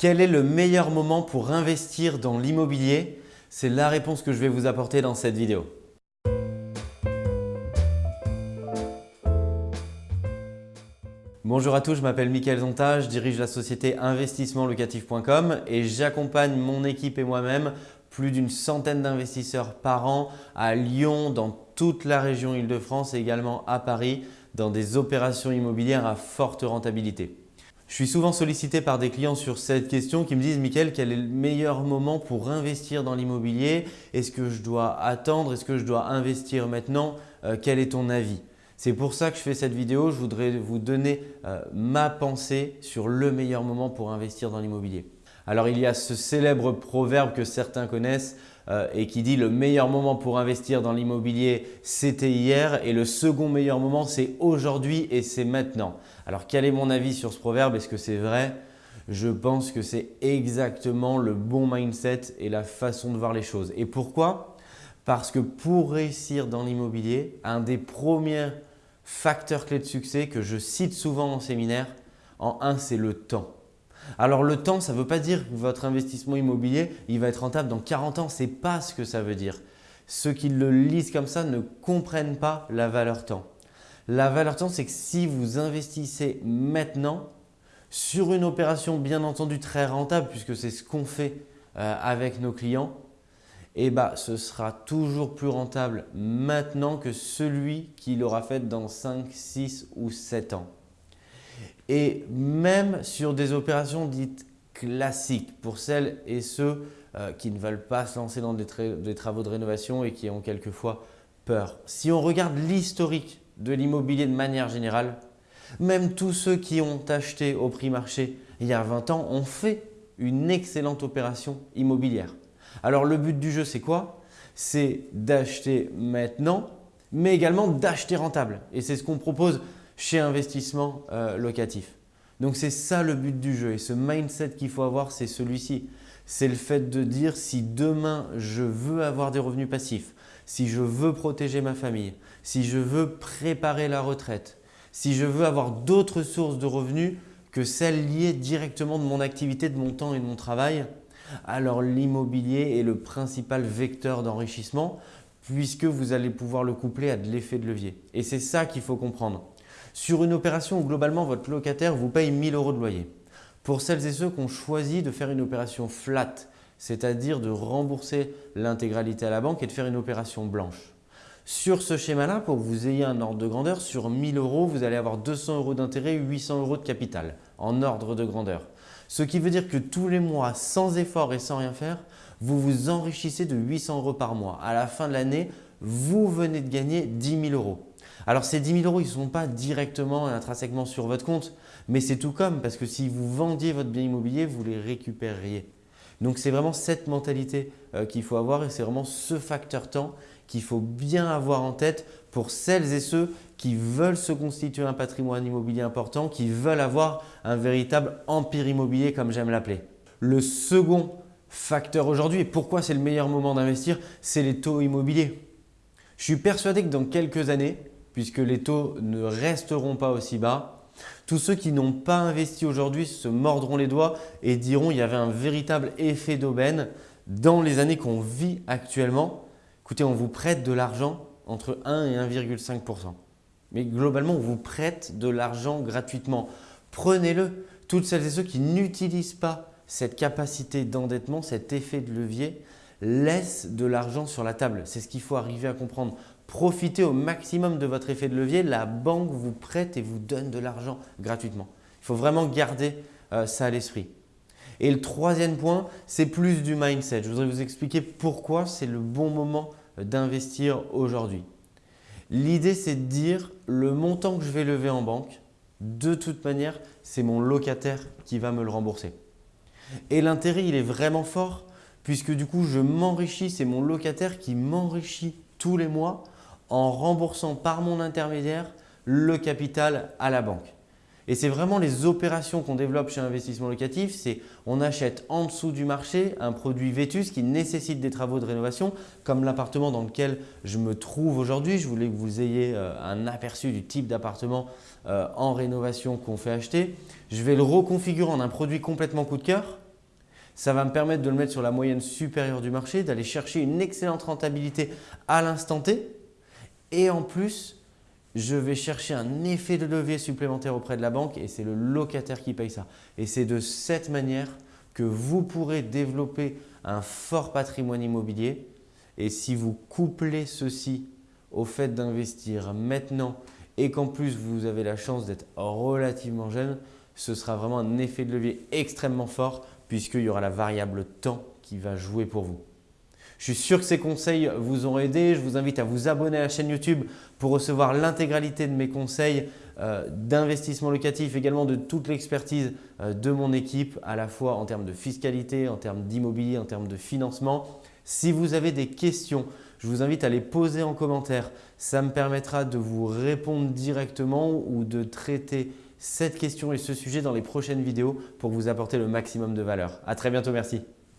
Quel est le meilleur moment pour investir dans l'immobilier? C'est la réponse que je vais vous apporter dans cette vidéo. Bonjour à tous, je m'appelle Mickaël Zonta, je dirige la société investissementlocatif.com et j'accompagne mon équipe et moi-même plus d'une centaine d'investisseurs par an à Lyon, dans toute la région Île-de-France et également à Paris dans des opérations immobilières à forte rentabilité. Je suis souvent sollicité par des clients sur cette question qui me disent « Mickaël, quel est le meilleur moment pour investir dans l'immobilier? Est-ce que je dois attendre? Est-ce que je dois investir maintenant? Euh, Quel est ton avis ?» C'est pour ça que je fais cette vidéo. Je voudrais vous donner euh, ma pensée sur le meilleur moment pour investir dans l'immobilier. Alors, il y a ce célèbre proverbe que certains connaissent euh, et qui dit « le meilleur moment pour investir dans l'immobilier, c'était hier et le second meilleur moment, c'est aujourd'hui et c'est maintenant ». Alors, quel est mon avis sur ce proverbe? Est-ce que c'est vrai? Je pense que c'est exactement le bon mindset et la façon de voir les choses. Et pourquoi? Parce que pour réussir dans l'immobilier, un des premiers facteurs clés de succès que je cite souvent en séminaire, en un, c'est le temps. Alors le temps, ça ne veut pas dire que votre investissement immobilier il va être rentable dans 40 ans. Ce n'est pas ce que ça veut dire. Ceux qui le lisent comme ça ne comprennent pas la valeur temps. La valeur temps, c'est que si vous investissez maintenant sur une opération bien entendu très rentable, puisque c'est ce qu'on fait euh, avec nos clients, eh ben, ce sera toujours plus rentable maintenant que celui qui l'aura fait dans 5, 6 ou 7 ans. Et même sur des opérations dites classiques pour celles et ceux euh, qui ne veulent pas se lancer dans des, des, travaux de rénovation et qui ont quelquefois peur. Si on regarde l'historique de l'immobilier de manière générale, même tous ceux qui ont acheté au prix marché il y a 20 ans ont fait une excellente opération immobilière. Alors le but du jeu c'est quoi? C'est d'acheter maintenant mais également d'acheter rentable et c'est ce qu'on propose chez Investissement euh, Locatif. Donc c'est ça le but du jeu et ce mindset qu'il faut avoir c'est celui-ci. C'est le fait de dire si demain je veux avoir des revenus passifs, si je veux protéger ma famille, si je veux préparer la retraite, si je veux avoir d'autres sources de revenus que celles liées directement de mon activité, de mon temps et de mon travail, alors l'immobilier est le principal vecteur d'enrichissement puisque vous allez pouvoir le coupler à de l'effet de levier. Et c'est ça qu'il faut comprendre. Sur une opération où globalement votre locataire vous paye 1000 euros de loyer, pour celles et ceux qui ont choisi de faire une opération flat, c'est-à-dire de rembourser l'intégralité à la banque et de faire une opération blanche. Sur ce schéma-là, pour que vous ayez un ordre de grandeur, sur 1000 euros, vous allez avoir 200 euros d'intérêt, 800 euros de capital en ordre de grandeur. Ce qui veut dire que tous les mois, sans effort et sans rien faire, vous vous enrichissez de 800 euros par mois. À la fin de l'année, vous venez de gagner 10 000 euros. Alors ces 10 000 euros, ils ne sont pas directement et intrinsèquement sur votre compte, mais c'est tout comme parce que si vous vendiez votre bien immobilier, vous les récupéreriez. Donc c'est vraiment cette mentalité euh, qu'il faut avoir et c'est vraiment ce facteur temps qu'il faut bien avoir en tête pour celles et ceux qui veulent se constituer un patrimoine immobilier important, qui veulent avoir un véritable empire immobilier comme j'aime l'appeler. Le second facteur aujourd'hui et pourquoi c'est le meilleur moment d'investir, c'est les taux immobiliers. Je suis persuadé que dans quelques années, puisque les taux ne resteront pas aussi bas. Tous ceux qui n'ont pas investi aujourd'hui se mordront les doigts et diront qu'il y avait un véritable effet d'aubaine dans les années qu'on vit actuellement. Écoutez, on vous prête de l'argent entre 1 et 1,5 Mais globalement, on vous prête de l'argent gratuitement. Prenez-le. Toutes celles et ceux qui n'utilisent pas cette capacité d'endettement, cet effet de levier, laissent de l'argent sur la table. C'est ce qu'il faut arriver à comprendre. Profitez au maximum de votre effet de levier. La banque vous prête et vous donne de l'argent gratuitement. Il faut vraiment garder euh, ça à l'esprit. Et le troisième point, c'est plus du mindset. Je voudrais vous expliquer pourquoi c'est le bon moment d'investir aujourd'hui. L'idée, c'est de dire le montant que je vais lever en banque, de toute manière, c'est mon locataire qui va me le rembourser. Et l'intérêt, il est vraiment fort puisque du coup, je m'enrichis, c'est mon locataire qui m'enrichit tous les mois en remboursant par mon intermédiaire le capital à la banque. Et c'est vraiment les opérations qu'on développe chez Investissement Locatif, c'est on achète en dessous du marché un produit vétus qui nécessite des travaux de rénovation comme l'appartement dans lequel je me trouve aujourd'hui. Je voulais que vous ayez euh, un aperçu du type d'appartement euh, en rénovation qu'on fait acheter. Je vais le reconfigurer en un produit complètement coup de cœur Ça va me permettre de le mettre sur la moyenne supérieure du marché, d'aller chercher une excellente rentabilité à l'instant T. Et en plus, je vais chercher un effet de levier supplémentaire auprès de la banque et c'est le locataire qui paye ça. Et c'est de cette manière que vous pourrez développer un fort patrimoine immobilier. Et si vous couplez ceci au fait d'investir maintenant et qu'en plus vous avez la chance d'être relativement jeune, ce sera vraiment un effet de levier extrêmement fort puisqu'il y aura la variable temps qui va jouer pour vous. Je suis sûr que ces conseils vous ont aidé. Je vous invite à vous abonner à la chaîne YouTube pour recevoir l'intégralité de mes conseils euh, d'investissement locatif, également de toute l'expertise euh, de mon équipe, à la fois en termes de fiscalité, en termes d'immobilier, en termes de financement. Si vous avez des questions, je vous invite à les poser en commentaire. Ça me permettra de vous répondre directement ou de traiter cette question et ce sujet dans les prochaines vidéos pour vous apporter le maximum de valeur. À très bientôt, merci.